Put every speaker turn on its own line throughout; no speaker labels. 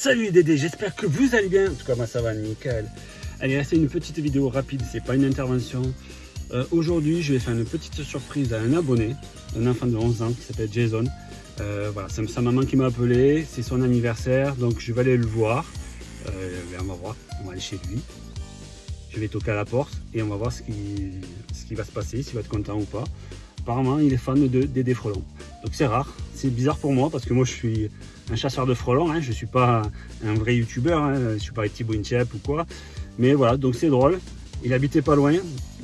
Salut Dédé, j'espère que vous allez bien. En tout cas, moi ça va nickel. Allez, c'est une petite vidéo rapide, c'est pas une intervention. Euh, aujourd'hui, je vais faire une petite surprise à un abonné, un enfant de 11 ans qui s'appelle Jason. Euh, voilà, c'est sa maman qui m'a appelé, c'est son anniversaire, donc je vais aller le voir. Euh, ben, on va voir, on va aller chez lui. Je vais toquer à la porte et on va voir ce qui va se passer, s'il va être content ou pas. Apparemment, il est fan de Dédé Frelon. Donc c'est rare, c'est bizarre pour moi parce que moi je suis un chasseur de frelons, hein. je ne suis pas un vrai youtubeur, hein. je ne suis pas Thibaut Inchep ou quoi. Mais voilà, donc c'est drôle. Il habitait pas loin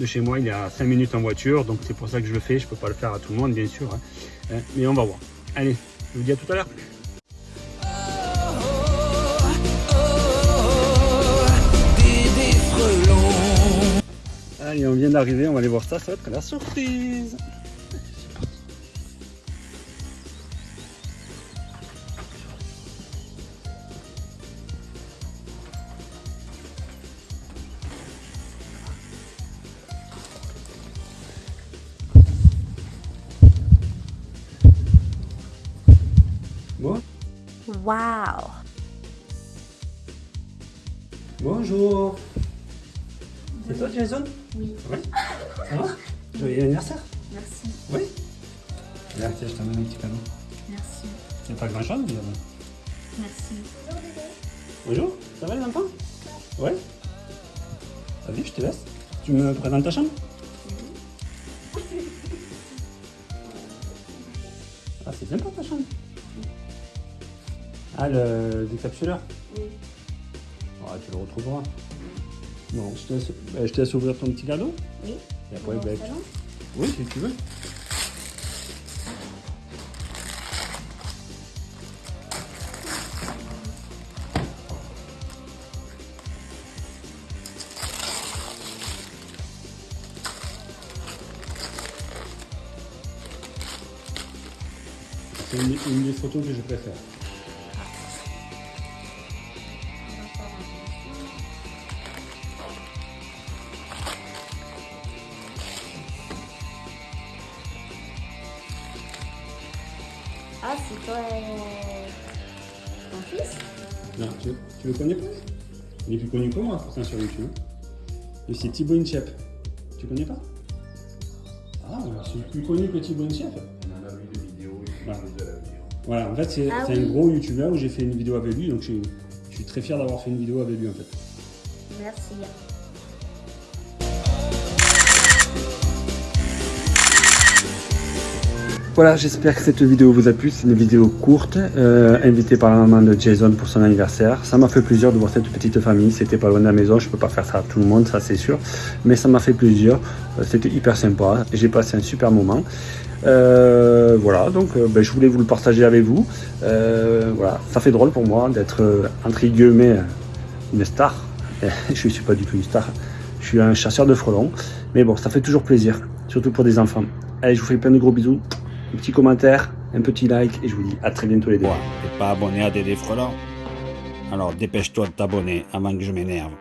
de chez moi, il est à 5 minutes en voiture, donc c'est pour ça que je le fais. Je peux pas le faire à tout le monde, bien sûr. Hein. Euh, mais on va voir. Allez, je vous dis à tout à l'heure. Allez, on vient d'arriver, on va aller voir ça, ça va être la surprise.
Wow.
Bonjour. C'est toi Jason?
Oui.
Oui. Ça va? Joyeux anniversaire.
Merci.
Oui. Tiens, je t'amène un petit cadeau.
Merci.
C'est pas grand chose, mais...
Merci.
Bonjour, ça va les enfants? Ouais. Vas-y, je te laisse. Tu me présentes ta chambre? Ah, c'est sympa ta chambre. Ah, le décapsuleur
Oui.
Ah, tu le retrouveras. Bon, je te, laisse, euh, je te laisse ouvrir ton petit cadeau.
Oui.
Et après,
Bon,
ben,
salon
Oui, si tu veux. C'est une, une des photos que je préfère.
Ah, c'est toi ton fils?
Non, tu, tu le connais pas? Il est plus connu que moi, pourtant sur YouTube. Et c'est Thibaut Inchep. Tu connais pas? Ah, c'est plus connu que Thibaut Inchep.
On en a vu des vidéos, il
Voilà.
de la vidéo.
Voilà, en fait, c'est
Ah
c'est
oui.
un gros YouTuber où j'ai fait une vidéo avec lui, donc je, suis- je suis très fier d'avoir fait une vidéo avec lui en fait.
Merci.
Voilà, j'espère que cette vidéo vous a plu. C'est une vidéo courte, euh, invitée par la maman de Jason pour son anniversaire. Ça m'a fait plaisir de voir cette petite famille. C'était pas loin de la maison, je peux pas faire ça à tout le monde, ça c'est sûr. Mais ça m'a fait plaisir. Euh, C'était hyper sympa. J'ai passé un super moment. Euh, voilà, donc euh, ben, je voulais vous le partager avec vous. Voilà, ça fait drôle pour moi d'être entre guillemets une star. je suis pas du tout une star. Je suis un chasseur de frelons. Mais bon, ça fait toujours plaisir, surtout pour des enfants. Allez, je vous fais plein de gros bisous un petit commentaire, un petit like et je vous dis à très bientôt les deux.
T'es pas abonné à Dédé Frelant Alors dépêche-toi de t'abonner avant que je m'énerve.